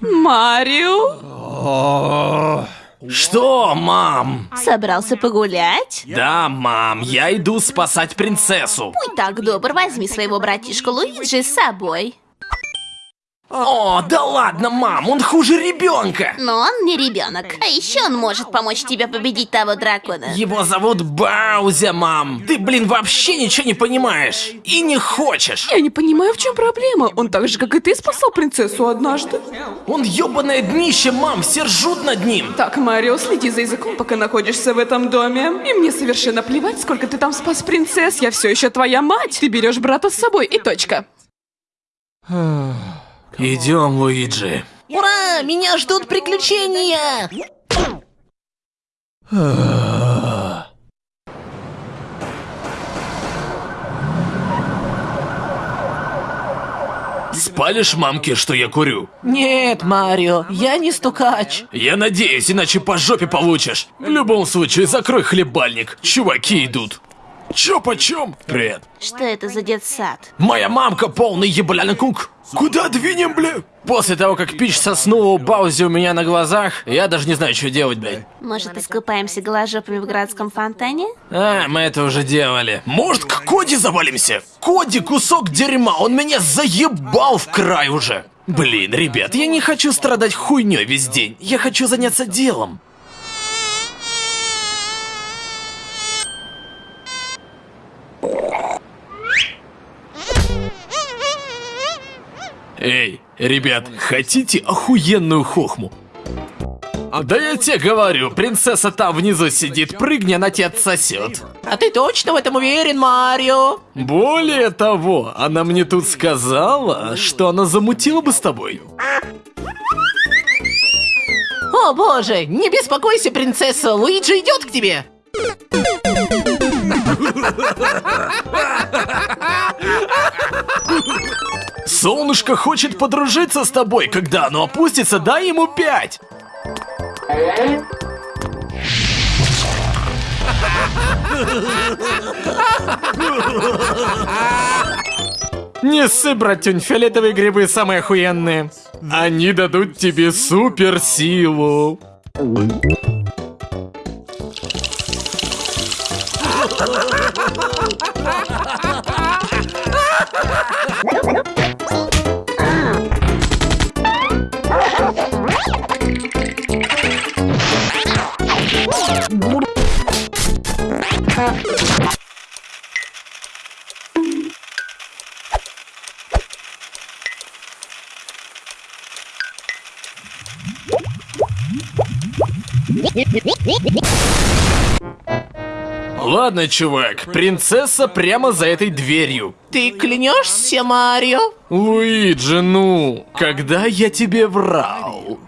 Марио? Что, мам? Собрался погулять? Да, мам, я иду спасать принцессу. Будь так добр, возьми своего братишку Луиджи с собой. О, да ладно, мам, он хуже ребенка. Но он не ребенок. А еще он может помочь тебе победить того дракона. Его зовут Баузя, мам. Ты, блин, вообще ничего не понимаешь. И не хочешь. Я не понимаю, в чем проблема. Он так же, как и ты, спасал принцессу однажды. Он ёбаное днище, мам, все ржут над ним. Так, Марио, следи за языком, пока находишься в этом доме. И мне совершенно плевать, сколько ты там спас принцесс. Я все еще твоя мать. Ты берешь брата с собой и точка. Идем, Луиджи. Ура! Меня ждут приключения! Спалишь мамке, что я курю? Нет, Марио, я не стукач. Я надеюсь, иначе по жопе получишь. В любом случае, закрой хлебальник. Чуваки идут. Чё почем? Привет. Что это за детсад? Моя мамка полный ебаляный кук. Куда двинем, бля? После того, как Пич соснула у Баузи у меня на глазах, я даже не знаю, что делать, блядь. Может, искупаемся голожопами в городском фонтане? А, мы это уже делали. Может, к Коди завалимся? Коди кусок дерьма, он меня заебал в край уже. Блин, ребят, я не хочу страдать хуйней весь день. Я хочу заняться делом. Эй, ребят, хотите охуенную хохму? Да я тебе говорю, принцесса там внизу сидит, прыгни, она тебя отсосет. А ты точно в этом уверен, Марио? Более того, она мне тут сказала, что она замутила бы с тобой. О боже, не беспокойся, принцесса, Луиджи идет к тебе. Солнышко хочет подружиться с тобой, когда оно опустится, дай ему пять. Не ссы, братюнь, фиолетовые грибы самые охуенные. Они дадут тебе суперсилу. Ладно, чувак, принцесса прямо за этой дверью. Ты клянешься, Марио? Луиджи, ну, когда я тебе врал?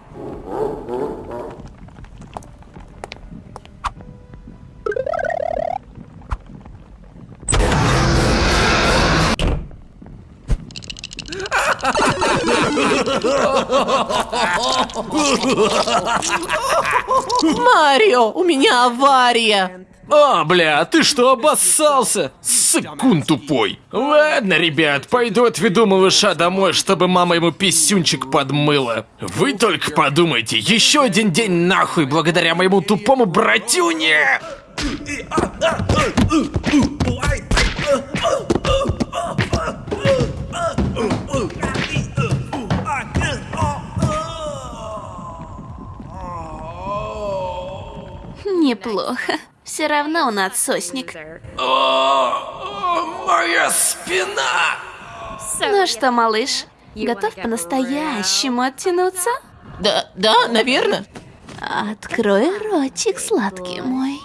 Марио, у меня авария. А, бля, ты что, обоссался? Сыкун тупой. Ладно, ребят, пойду отведу малыша домой, чтобы мама ему писюнчик подмыла. Вы только подумайте, еще один день нахуй благодаря моему тупому братюне! Неплохо. Все равно он отсосник. О, моя спина! Ну что, малыш, готов по-настоящему оттянуться? Да, да, наверное. Открой ротик, сладкий мой.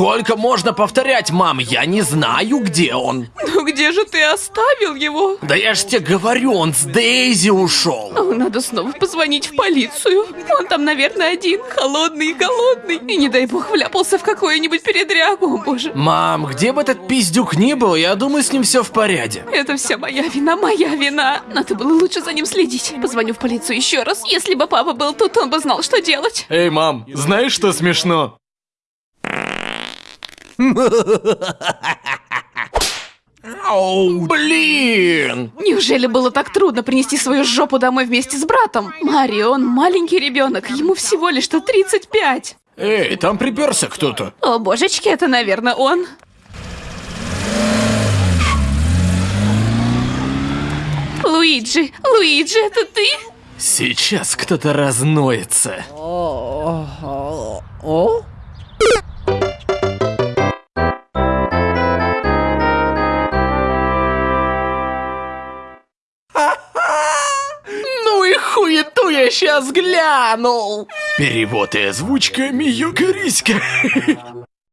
Сколько можно повторять, мам? Я не знаю, где он. Ну где же ты оставил его? Да я ж тебе говорю, он с Дейзи ушел. Надо снова позвонить в полицию. Он там, наверное, один, холодный и голодный. И не дай бог вляпался в какую-нибудь передрягу, о боже. Мам, где бы этот пиздюк ни был, я думаю, с ним все в порядке. Это вся моя вина, моя вина. Надо было лучше за ним следить. Позвоню в полицию еще раз. Если бы папа был тут, он бы знал, что делать. Эй, мам, знаешь, что смешно? Оу, блин! Неужели было так трудно принести свою жопу домой вместе с братом? Марио, он маленький ребенок, ему всего лишь что 35. Эй, там приперся кто-то. О, божечки, это, наверное, он. Луиджи, Луиджи, это ты? Сейчас кто-то разноется. О? Сейчас глянул. Перевод и озвучка Миюка Риська.